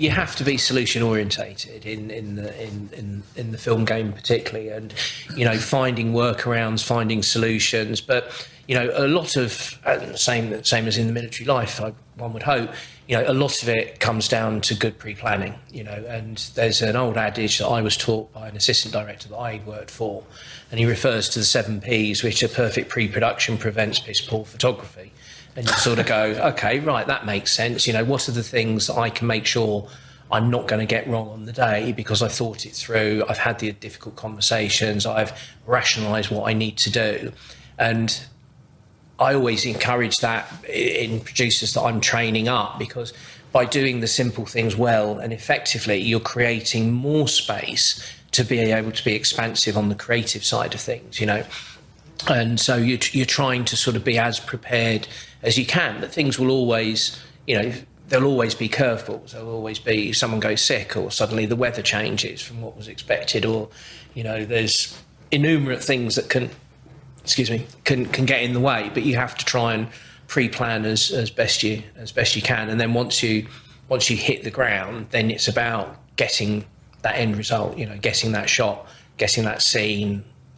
you have to be solution orientated in in the in, in in the film game particularly, and you know finding workarounds, finding solutions. But you know a lot of uh, same same as in the military life, I, one would hope. You know, a lot of it comes down to good pre-planning. You know, and there's an old adage that I was taught by an assistant director that I worked for, and he refers to the seven P's, which are perfect pre-production prevents piss poor photography and you sort of go, okay, right, that makes sense. You know, what are the things that I can make sure I'm not going to get wrong on the day because I've thought it through, I've had the difficult conversations, I've rationalised what I need to do, and I always encourage that in producers that I'm training up because by doing the simple things well and effectively, you're creating more space to be able to be expansive on the creative side of things, you know. And so you're, you're trying to sort of be as prepared as you can. But things will always, you know, there'll always be curveballs. There'll always be someone goes sick, or suddenly the weather changes from what was expected, or you know, there's innumerate things that can, excuse me, can can get in the way. But you have to try and pre-plan as as best you as best you can, and then once you once you hit the ground, then it's about getting that end result. You know, getting that shot, getting that scene,